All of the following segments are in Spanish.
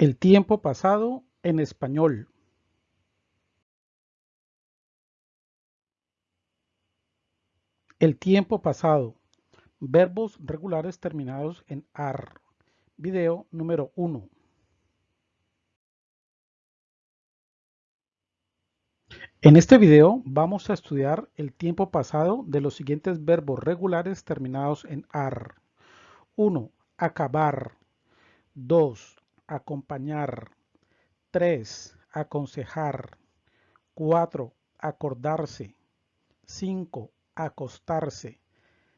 El tiempo pasado en español. El tiempo pasado. Verbos regulares terminados en AR. Video número 1. En este video vamos a estudiar el tiempo pasado de los siguientes verbos regulares terminados en AR. 1. Acabar. 2. Acompañar. 3. Aconsejar. 4. Acordarse. 5. Acostarse.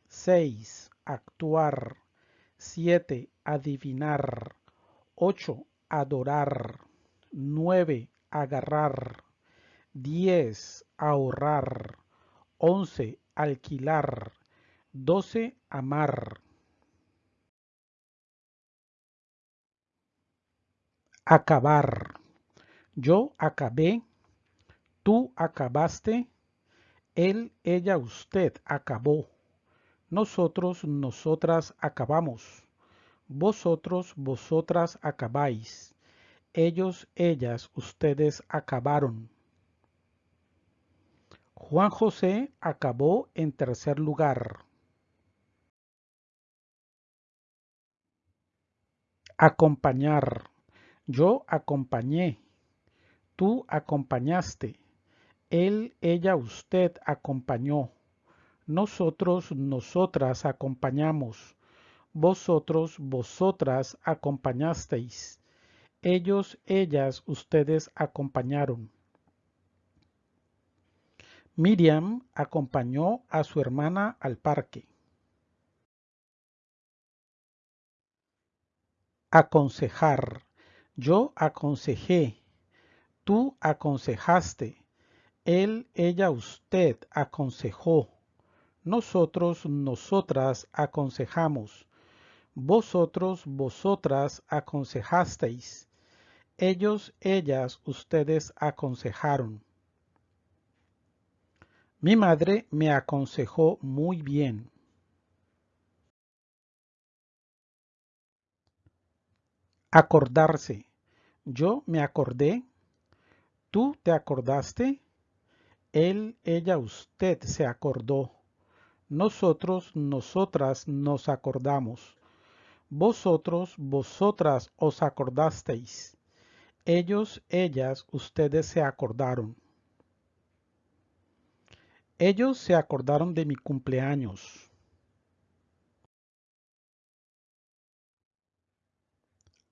6. Actuar. 7. Adivinar. 8. Adorar. 9. Agarrar. 10. Ahorrar. 11. Alquilar. 12. Amar. Acabar. Yo acabé. Tú acabaste. Él, ella, usted acabó. Nosotros, nosotras acabamos. Vosotros, vosotras acabáis. Ellos, ellas, ustedes acabaron. Juan José acabó en tercer lugar. Acompañar. Yo acompañé. Tú acompañaste. Él, ella, usted acompañó. Nosotros, nosotras acompañamos. Vosotros, vosotras acompañasteis. Ellos, ellas, ustedes acompañaron. Miriam acompañó a su hermana al parque. Aconsejar. Yo aconsejé. Tú aconsejaste. Él, ella, usted aconsejó. Nosotros, nosotras aconsejamos. Vosotros, vosotras aconsejasteis. Ellos, ellas, ustedes aconsejaron. Mi madre me aconsejó muy bien. Acordarse. Yo me acordé. Tú te acordaste. Él, ella, usted se acordó. Nosotros, nosotras nos acordamos. Vosotros, vosotras os acordasteis. Ellos, ellas, ustedes se acordaron. Ellos se acordaron de mi cumpleaños.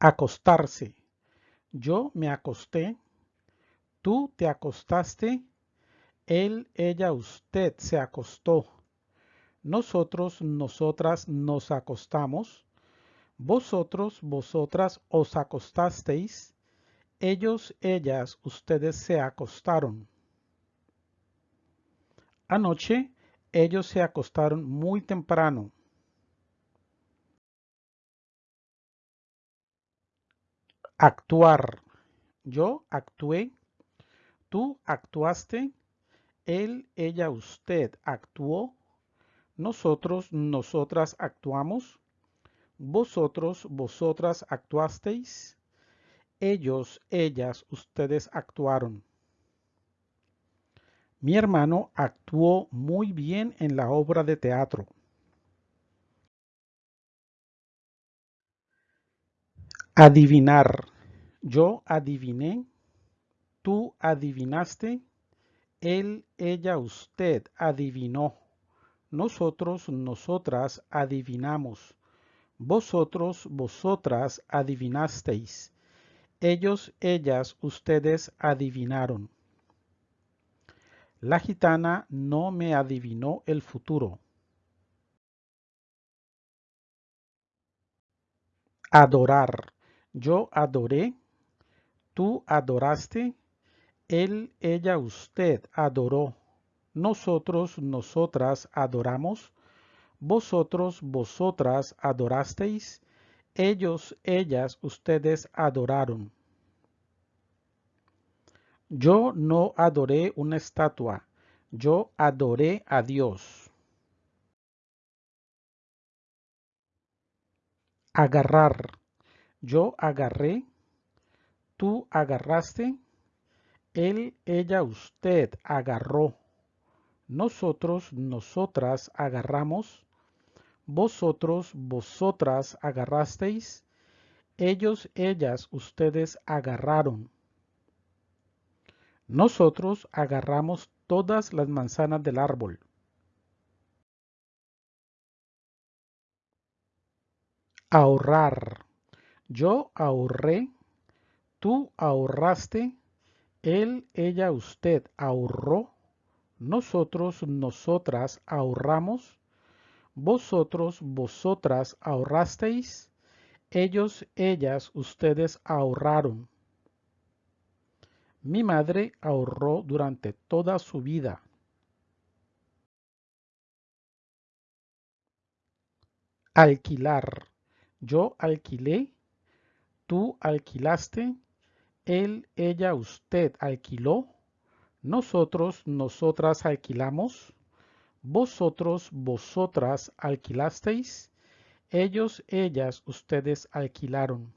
Acostarse. Yo me acosté. Tú te acostaste. Él, ella, usted se acostó. Nosotros, nosotras nos acostamos. Vosotros, vosotras os acostasteis. Ellos, ellas, ustedes se acostaron. Anoche ellos se acostaron muy temprano. Actuar. Yo actué. Tú actuaste. Él, ella, usted actuó. Nosotros, nosotras actuamos. Vosotros, vosotras actuasteis. Ellos, ellas, ustedes actuaron. Mi hermano actuó muy bien en la obra de teatro. Adivinar. Yo adiviné. Tú adivinaste. Él, ella, usted adivinó. Nosotros, nosotras adivinamos. Vosotros, vosotras adivinasteis. Ellos, ellas, ustedes adivinaron. La gitana no me adivinó el futuro. Adorar. Yo adoré. Tú adoraste. Él, ella, usted adoró. Nosotros, nosotras adoramos. Vosotros, vosotras adorasteis. Ellos, ellas, ustedes adoraron. Yo no adoré una estatua, yo adoré a Dios. Agarrar. Yo agarré, Tú agarraste. Él, ella, usted agarró. Nosotros, nosotras agarramos. Vosotros, vosotras agarrasteis. Ellos, ellas, ustedes agarraron. Nosotros agarramos todas las manzanas del árbol. Ahorrar. Yo ahorré. Tú ahorraste. Él, ella, usted ahorró. Nosotros, nosotras ahorramos. Vosotros, vosotras ahorrasteis. Ellos, ellas, ustedes ahorraron. Mi madre ahorró durante toda su vida. Alquilar. Yo alquilé. Tú alquilaste. Él, ella, usted alquiló. Nosotros, nosotras alquilamos. Vosotros, vosotras alquilasteis. Ellos, ellas, ustedes alquilaron.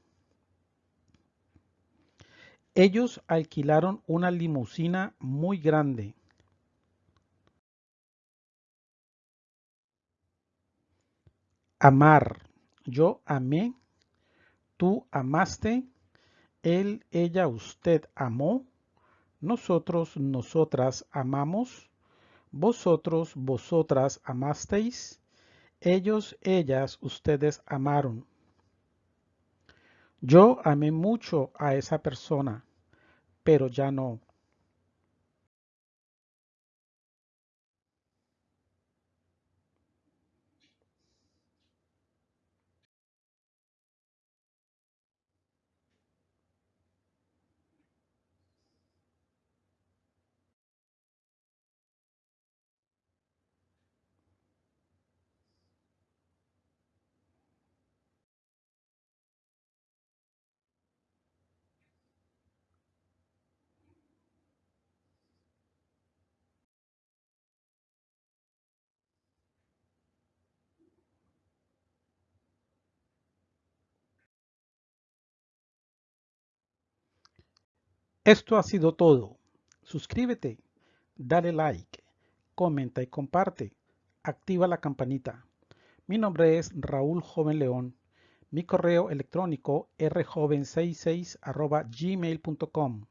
Ellos alquilaron una limusina muy grande. Amar. Yo amé. Tú amaste. Él, ella, usted amó. Nosotros, nosotras amamos. Vosotros, vosotras amasteis. Ellos, ellas, ustedes amaron. Yo amé mucho a esa persona, pero ya no. Esto ha sido todo. Suscríbete, dale like, comenta y comparte. Activa la campanita. Mi nombre es Raúl Joven León. Mi correo electrónico rjoven66 gmail.com.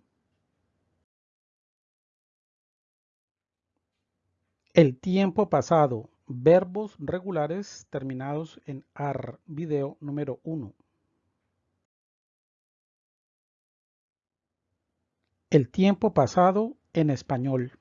El tiempo pasado. Verbos regulares terminados en AR. Video número 1. El tiempo pasado en español.